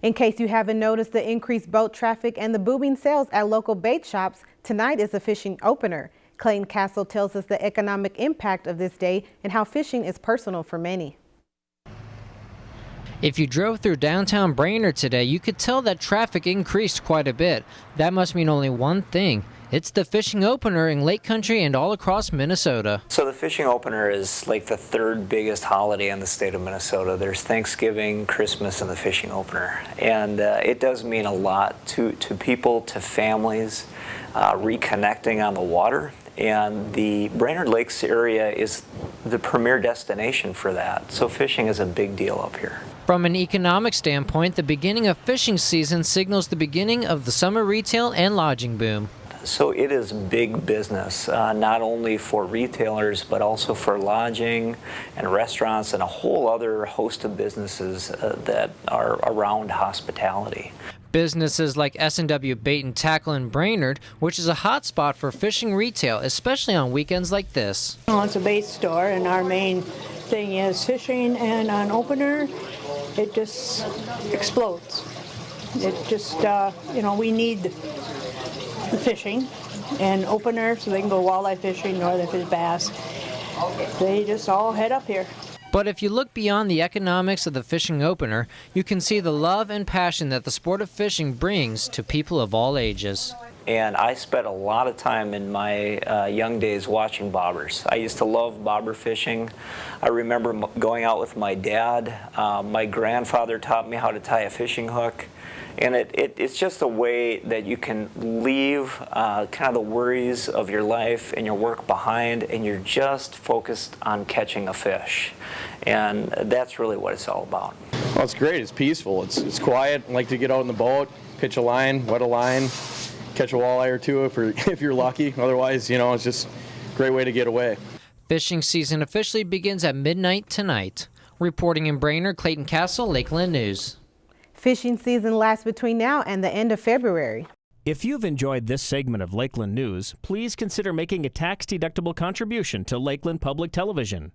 In case you haven't noticed the increased boat traffic and the booming sales at local bait shops, tonight is a fishing opener. Clayton Castle tells us the economic impact of this day and how fishing is personal for many. If you drove through downtown Brainerd today, you could tell that traffic increased quite a bit. That must mean only one thing. It's the fishing opener in Lake Country and all across Minnesota. So the fishing opener is like the third biggest holiday in the state of Minnesota. There's Thanksgiving, Christmas, and the fishing opener. And uh, it does mean a lot to, to people, to families, uh, reconnecting on the water. And the Brainerd Lakes area is the premier destination for that. So fishing is a big deal up here. From an economic standpoint, the beginning of fishing season signals the beginning of the summer retail and lodging boom. So it is big business, uh, not only for retailers, but also for lodging and restaurants and a whole other host of businesses uh, that are around hospitality. Businesses like S&W Bait and Tackle in Brainerd, which is a hot spot for fishing retail, especially on weekends like this. Well, it's a bait store, and our main thing is fishing, and on opener, it just explodes. It just, uh, you know, we need fishing and opener so they can go walleye fishing, northern fish bass. They just all head up here. But if you look beyond the economics of the fishing opener, you can see the love and passion that the sport of fishing brings to people of all ages. And I spent a lot of time in my uh, young days watching bobbers. I used to love bobber fishing. I remember going out with my dad. Uh, my grandfather taught me how to tie a fishing hook. And it, it, it's just a way that you can leave uh, kind of the worries of your life and your work behind and you're just focused on catching a fish. And that's really what it's all about. Well, it's great. It's peaceful. It's, it's quiet. I like to get out in the boat, pitch a line, wet a line, catch a walleye or two if you're, if you're lucky. Otherwise, you know, it's just a great way to get away. Fishing season officially begins at midnight tonight. Reporting in Brainerd, Clayton Castle, Lakeland News. Fishing season lasts between now and the end of February. If you've enjoyed this segment of Lakeland News, please consider making a tax-deductible contribution to Lakeland Public Television.